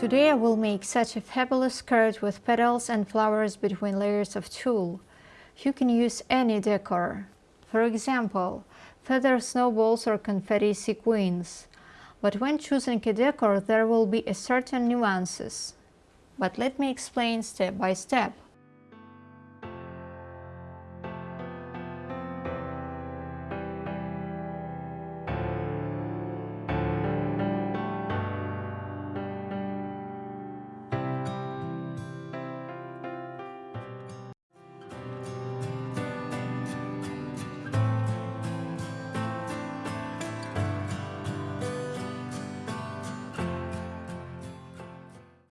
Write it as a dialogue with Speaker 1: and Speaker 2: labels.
Speaker 1: Today I will make such a fabulous skirt with petals and flowers between layers of tulle. You can use any decor. For example, feather snowballs or confetti sequins. But when choosing a decor there will be a certain nuances. But let me explain step by step.